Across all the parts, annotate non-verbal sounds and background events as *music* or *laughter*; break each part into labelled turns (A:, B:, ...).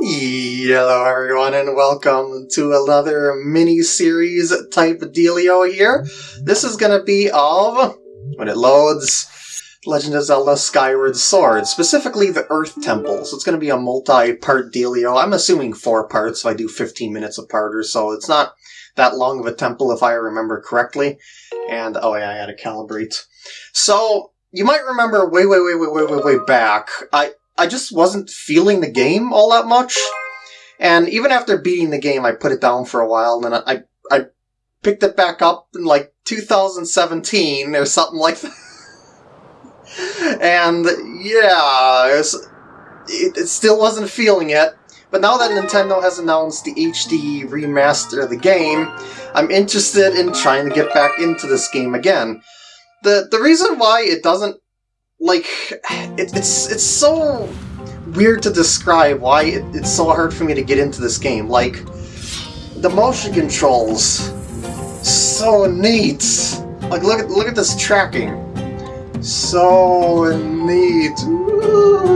A: Hello everyone and welcome to another mini-series type dealio here. This is gonna be of, when it loads, Legend of Zelda Skyward Sword, specifically the Earth Temple. So it's gonna be a multi-part dealio. I'm assuming four parts if I do 15 minutes apart or so. It's not that long of a temple if I remember correctly. And, oh yeah, I had to calibrate. So, you might remember way, way, way, way, way, way, way back, I, I just wasn't feeling the game all that much. And even after beating the game, I put it down for a while, and I, I picked it back up in like 2017 or something like that. *laughs* and yeah, it, was, it, it still wasn't feeling it. But now that Nintendo has announced the HD remaster of the game, I'm interested in trying to get back into this game again. The the reason why it doesn't like it, it's it's so weird to describe why it, it's so hard for me to get into this game. Like the motion controls, so neat. Like look at look at this tracking, so neat. Ooh.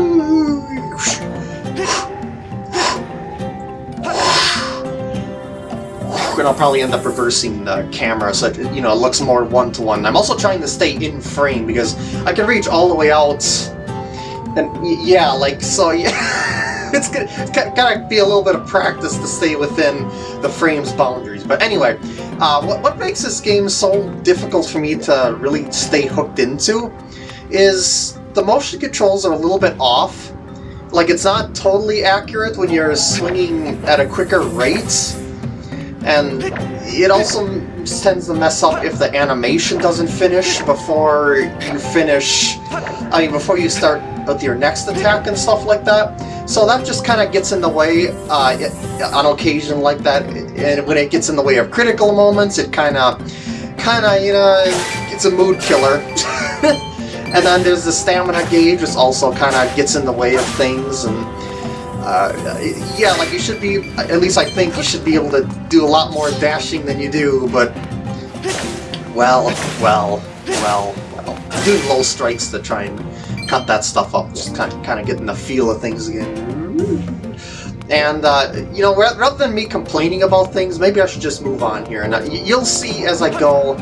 A: And I'll probably end up reversing the camera so it, you know, it looks more one-to-one. -one. I'm also trying to stay in frame because I can reach all the way out and yeah, like, so *laughs* yeah, it's gonna, gotta be a little bit of practice to stay within the frame's boundaries. But anyway, uh, what, what makes this game so difficult for me to really stay hooked into is the motion controls are a little bit off. Like, it's not totally accurate when you're swinging at a quicker rate and it also tends to mess up if the animation doesn't finish before you finish, I mean, before you start with your next attack and stuff like that. So that just kind of gets in the way uh, on occasion like that, and when it gets in the way of critical moments, it kind of, kind of, you know, it's a mood killer. *laughs* and then there's the stamina gauge, which also kind of gets in the way of things, and uh, yeah, like you should be, at least I think you should be able to do a lot more dashing than you do, but, well, well, well, well, doing low strikes to try and cut that stuff up, just kind of, kind of getting the feel of things again. And, uh, you know, rather than me complaining about things, maybe I should just move on here, and uh, you'll see as I go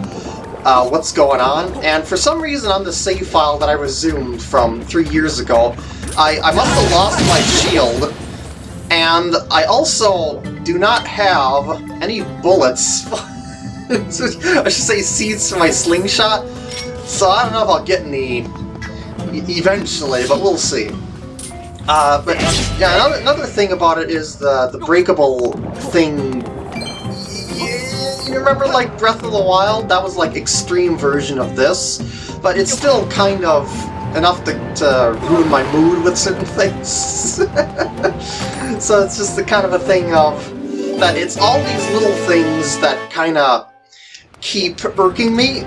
A: uh, what's going on, and for some reason on the save file that I resumed from three years ago, I, I must have lost my shield, and I also do not have any bullets. *laughs* I should say seeds for my slingshot, so I don't know if I'll get any eventually, but we'll see. Uh, but yeah, another, another thing about it is the, the breakable thing. You remember like Breath of the Wild? That was like extreme version of this, but it's still kind of enough to, to ruin my mood with certain *laughs* things. *laughs* so it's just the kind of a thing of that it's all these little things that kind of keep irking me,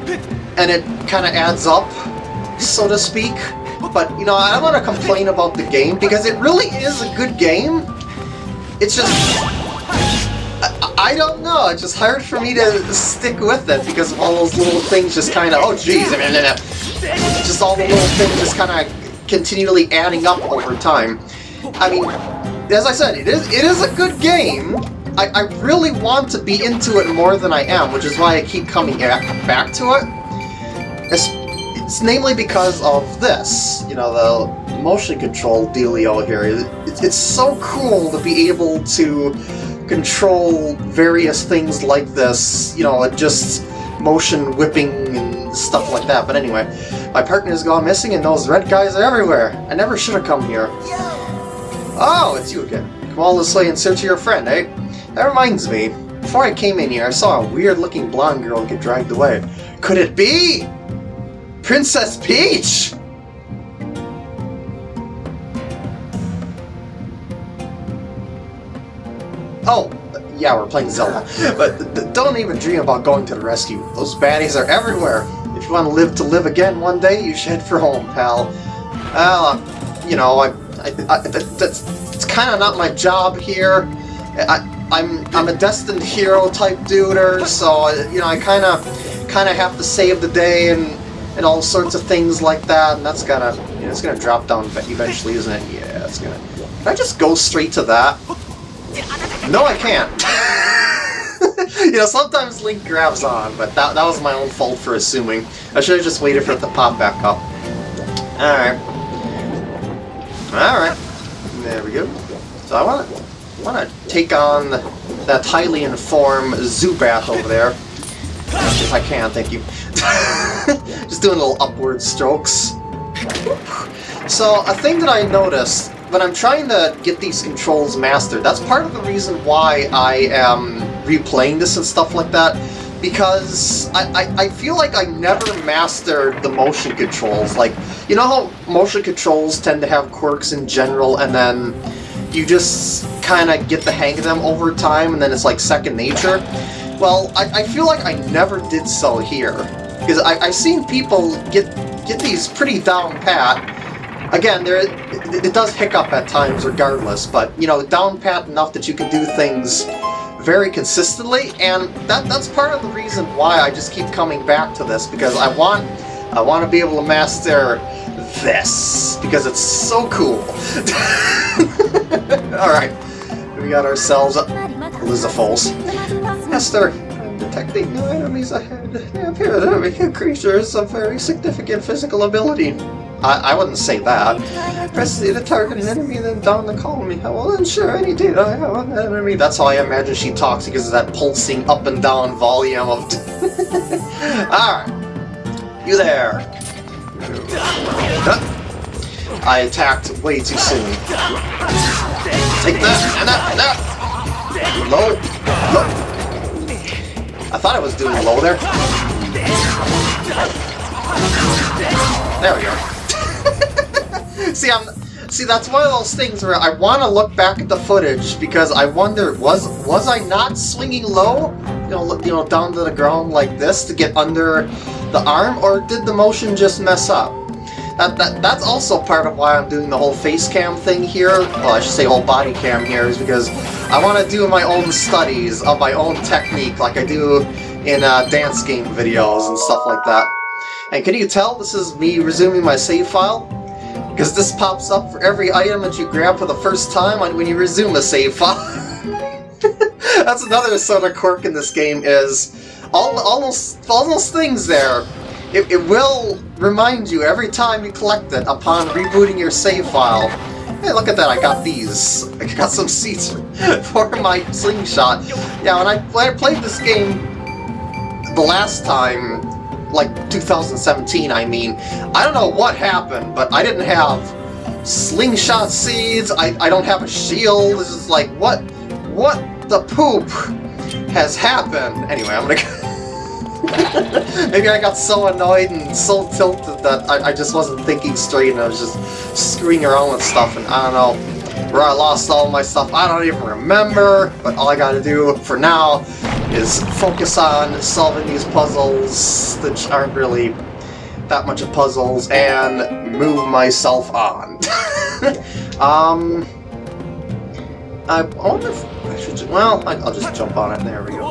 A: and it kind of adds up, so to speak. But, you know, I don't want to complain about the game, because it really is a good game. It's just... I, don't know, it's just hard for me to stick with it, because all those little things just kind of... Oh, jeez, uh, just all the little things just kind of continually adding up over time. I mean, as I said, it is it is a good game. I, I really want to be into it more than I am, which is why I keep coming back, back to it. It's, it's namely because of this, you know, the motion control dealio here. It, it's so cool to be able to control various things like this, you know, just motion whipping and stuff like that. But anyway, my partner's gone missing and those red guys are everywhere. I never should have come here. Oh, it's you again. Come this way in search of your friend, eh? That reminds me. Before I came in here, I saw a weird-looking blonde girl get dragged away. Could it be? Princess Peach? Oh, yeah, we're playing Zelda. But don't even dream about going to the rescue. Those baddies are everywhere. If you want to live to live again one day, you should head for home, pal. Well, you know, I, I, I that's it's kind of not my job here. I, I'm I'm a destined hero type duder, so you know I kind of kind of have to save the day and and all sorts of things like that, and that's of you Yeah, it's gonna drop down eventually, isn't it? Yeah, it's gonna... Can I just go straight to that? No, I can't. *laughs* you know, sometimes Link grabs on, but that, that was my own fault for assuming. I should have just waited for it to pop back up. Alright. Alright. There we go. So I want to want to take on that highly informed Zubat over there. If I can, thank you. *laughs* Just doing little upward strokes. So, a thing that I noticed when I'm trying to get these controls mastered, that's part of the reason why I am replaying this and stuff like that, because I, I, I feel like I never mastered the motion controls. Like, you know how motion controls tend to have quirks in general, and then you just kind of get the hang of them over time, and then it's like second nature? Well, I, I feel like I never did so here. Because I've seen people get get these pretty down pat. Again, there it, it does hiccup at times regardless, but, you know, down pat enough that you can do things very consistently, and that that's part of the reason why I just keep coming back to this, because I want I want to be able to master this, because it's so cool. *laughs* Alright, we got ourselves a Lizalfos. Esther, I'm detecting no enemies ahead. They appear to be creatures of very significant physical ability. I, I wouldn't say that. Press the to target an enemy, then down the column. I will ensure any data I have on that enemy. That's how I imagine she talks because of that pulsing up and down volume of... *laughs* Alright. You there. I attacked way too soon. Take that, and that, and that! Low. Low. I thought I was doing low there. There we go. *laughs* see, I'm see that's one of those things where I want to look back at the footage because I wonder was was I not swinging low, you know, you know, down to the ground like this to get under the arm, or did the motion just mess up? That, that, that's also part of why I'm doing the whole face cam thing here, well I should say whole body cam here, is because I want to do my own studies of my own technique like I do in uh, dance game videos and stuff like that. And can you tell this is me resuming my save file? Because this pops up for every item that you grab for the first time when you resume a save file. *laughs* That's another sort of quirk in this game is all, all, those, all those things there. It, it will remind you every time you collect it upon rebooting your save file. Hey, look at that, I got these. I got some seats *laughs* for my slingshot. Yeah, when I, when I played this game the last time, like 2017, I mean. I don't know what happened, but I didn't have slingshot seeds, I, I don't have a shield, this is like, what, what the poop has happened? Anyway, I'm gonna... *laughs* Maybe I got so annoyed and so tilted that I, I just wasn't thinking straight and I was just screwing around with stuff and I don't know where I lost all my stuff. I don't even remember, but all I gotta do for now is focus on solving these puzzles, that aren't really that much of puzzles, and move myself on. *laughs* um, I wonder if I should. Well, I'll just jump on it. There we go.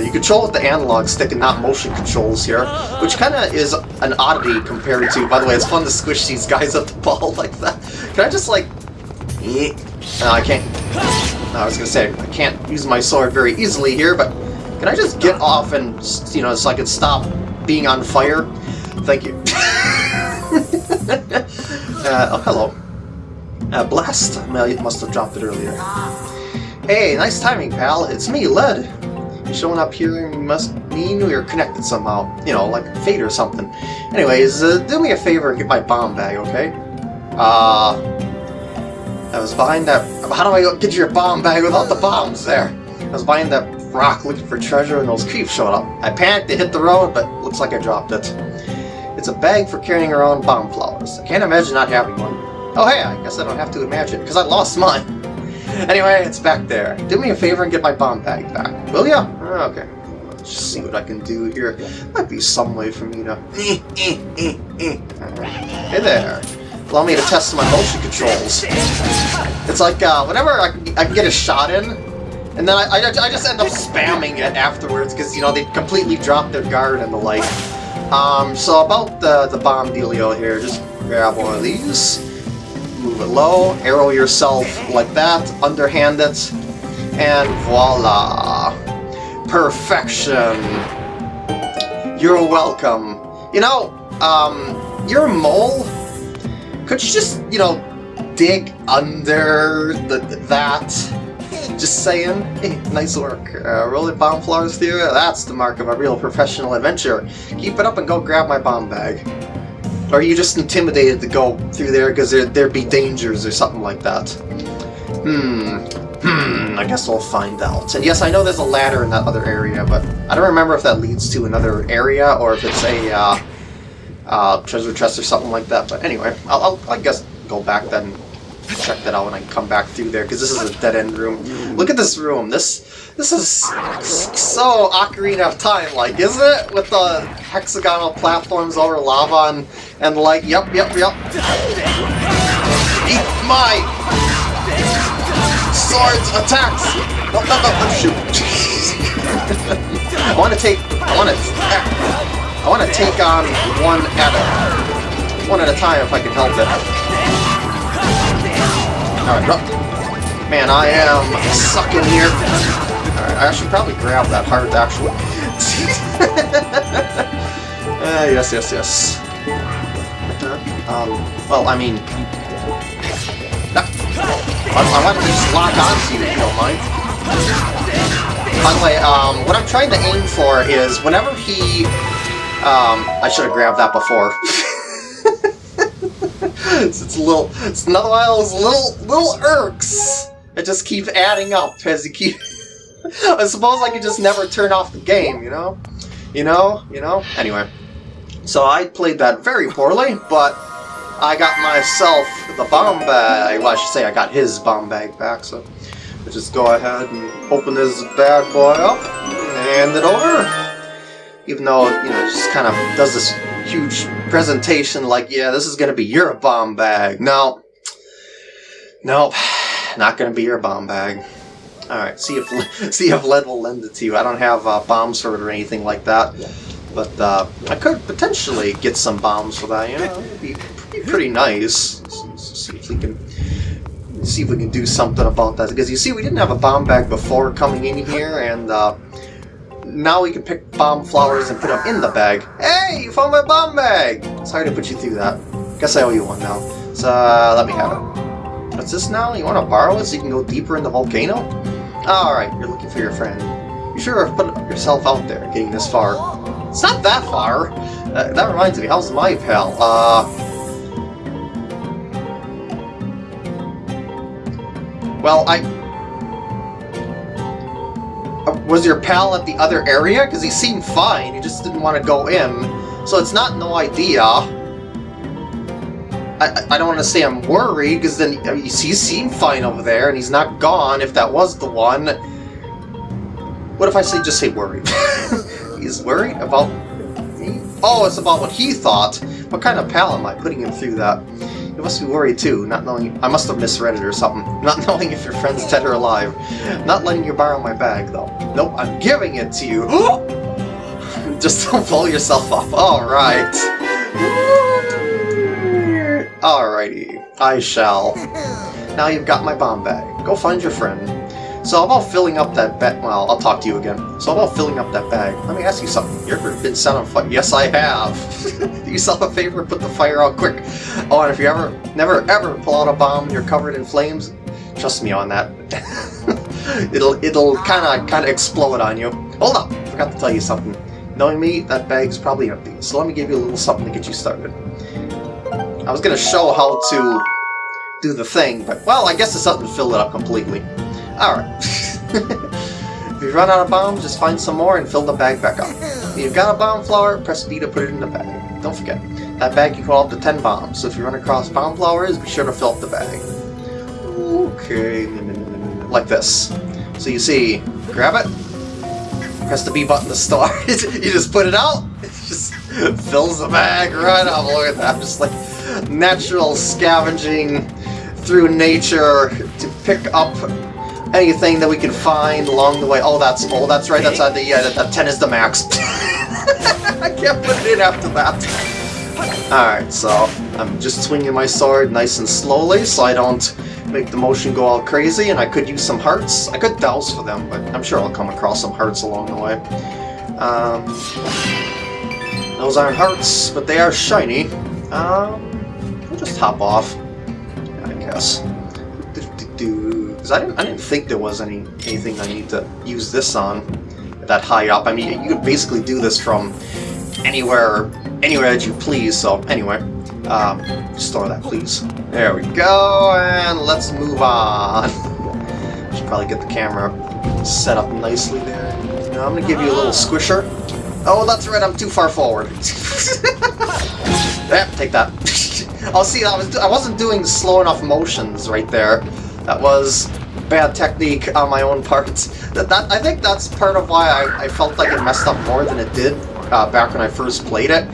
A: You control with the analog stick and not motion controls here, which kind of is an oddity compared to. By the way, it's fun to squish these guys up the ball *laughs* like that. Can I just like? No, I can't. I was gonna say, I can't use my sword very easily here, but can I just get off and, you know, so I can stop being on fire? Thank you. *laughs* uh, oh, hello. Uh, blast. Must have dropped it earlier. Hey, nice timing, pal. It's me, Ledd. You showing up here must mean we're connected somehow. You know, like fate or something. Anyways, uh, do me a favor and get my bomb bag, okay? Uh, I was behind that... How do I get your bomb bag without the bombs there? I was behind that rock looking for treasure and those creeps showed up. I panicked to hit the road, but looks like I dropped it. It's a bag for carrying around bomb flowers. I can't imagine not having one. Oh hey, I guess I don't have to imagine, because I lost mine. *laughs* anyway, it's back there. Do me a favor and get my bomb bag back. Will ya? Oh, okay. Let's just see what I can do here. Might be some way for me to... *laughs* Hey there allow me to test my motion controls. It's like, uh, whenever I I can get a shot in, and then I, I, I just end up spamming it afterwards, because, you know, they completely drop their guard and the like. Um, so about the, the bomb dealio here, just grab one of these, move it low, arrow yourself like that, underhand it, and voila! Perfection! You're welcome. You know, um, you're a mole. Could you just, you know, dig under the, that? Just saying. Hey, nice work. Uh, rolling bomb flowers through That's the mark of a real professional adventurer. Keep it up and go grab my bomb bag. Or are you just intimidated to go through there because there, there'd be dangers or something like that? Hmm. Hmm, I guess we'll find out. And yes, I know there's a ladder in that other area, but I don't remember if that leads to another area or if it's a uh, uh, treasure chest or something like that. But anyway, I'll, I'll I guess go back then check that out when I come back through there, because this is a dead-end room. Look at this room. This this is so Ocarina of Time, like, isn't it? With the hexagonal platforms over lava and, and like, yep, yep, yep. Eat my swords attacks! No, no, no, shoot. *laughs* I want to take, I want to, I want to take on one at a, one at a time if I can help it. Alright, Man, I am sucking here. Alright, I should probably grab that heart, actually. *laughs* uh, yes, yes, yes. Um, well, I mean... I, I want to just lock onto you, if you don't mind. By the way, um, what I'm trying to aim for is whenever he... Um, I should have grabbed that before. *laughs* it's, it's a little, it's another one of those little, little irks that just keep adding up as you keep... *laughs* I suppose I could just never turn off the game, you know? You know? You know? Anyway. So I played that very poorly, but I got myself the bomb bag. Well, I should say I got his bomb bag back, so just go ahead and open this bad boy up and hand it over. Even though, you know, just kind of does this huge presentation like, yeah, this is going to be your bomb bag. No. Nope. Not going to be your bomb bag. Alright, see if *laughs* see if Ledd will lend it to you. I don't have uh, bombs for it or anything like that. But uh, I could potentially get some bombs for that, you know? It'd be, be pretty nice. see if we can see if we can do something about that. Because you see, we didn't have a bomb bag before coming in here, and uh, now we can pick bomb flowers and put them in the bag. Hey, you found my bomb bag! Sorry to put you through that. Guess I owe you one now. So, uh, let me have it. What's this now? You want to borrow it so you can go deeper in the volcano? Alright, you're looking for your friend. You sure have put yourself out there, getting this far. It's not that far! Uh, that reminds me, how's my pal? Uh... Well, I was your pal at the other area? Because he seemed fine, he just didn't want to go in. So it's not no idea. I, I don't want to say I'm worried, because then I mean, he seemed fine over there, and he's not gone if that was the one. What if I say just say worried? *laughs* he's worried about me? Oh, it's about what he thought. What kind of pal am I putting him through that? You must be worried too, not knowing... I must have misread it or something. *laughs* Not knowing if your friend's dead or alive. Not letting you borrow my bag, though. Nope, I'm giving it to you. *gasps* *laughs* Just don't blow yourself up. Alright. Alrighty. I shall. *laughs* Now you've got my bomb bag. Go find your friend. So about filling up that bag, well, I'll talk to you again. So about filling up that bag, let me ask you something. You ever been set on fire? Yes, I have. *laughs* Do yourself a favor, put the fire out quick. Oh, and if you ever, never ever pull out a bomb and you're covered in flames, trust me on that. *laughs* it'll it'll kind of kind of explode on you. Hold up, I forgot to tell you something. Knowing me, that bag's probably empty. So let me give you a little something to get you started. I was gonna show how to do the thing, but well, I guess it's something to fill it up completely. Alright. *laughs* if you run out of bombs, just find some more and fill the bag back up. If you've got a bomb flower, press B to put it in the bag. Don't forget, that bag can hold up to 10 bombs, so if you run across bomb flowers, be sure to fill up the bag. Okay, like this. So you see, grab it, press the B button to start, *laughs* you just put it out, *laughs* it just fills the bag right up, look at that, just like natural scavenging through nature to pick up anything that we can find along the way. Oh, that's oh, that's right. That's uh, the yeah. That, that ten is the max. *laughs* I can't put it in after that. All right, so I'm just swinging my sword nice and slowly so I don't make the motion go all crazy, and I could use some hearts. I could douse for them, but I'm sure I'll come across some hearts along the way. Um, those aren't hearts, but they are shiny. Um, we'll just hop off, I guess. Because I didn't, I didn't think there was any anything I need to use this on that high up. I mean, you could basically do this from anywhere, anywhere that you please. So anyway, um, store that, please. There we go, and let's move on. *laughs* Should probably get the camera set up nicely there. Now I'm gonna give you a little squisher. Oh, that's right, I'm too far forward. *laughs* yep, take that. *laughs* I'll see, I, was, I wasn't doing slow enough motions right there. That was bad technique on my own part. That, that I think that's part of why I, I felt like it messed up more than it did uh, back when I first played it.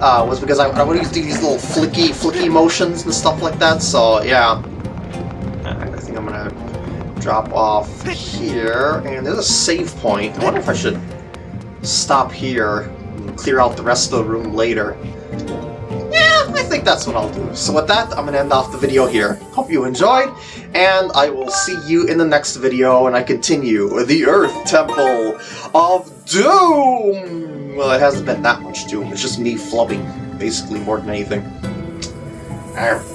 A: Uh, was because I, I would do these little flicky, flicky motions and stuff like that, so yeah. I think I'm gonna drop off here, and there's a save point. I wonder if I should stop here and clear out the rest of the room later. Think that's what I'll do. So with that, I'm going to end off the video here. Hope you enjoyed, and I will see you in the next video when I continue the Earth Temple of Doom! Well, it hasn't been that much Doom, it's just me flubbing, basically, more than anything. Alright.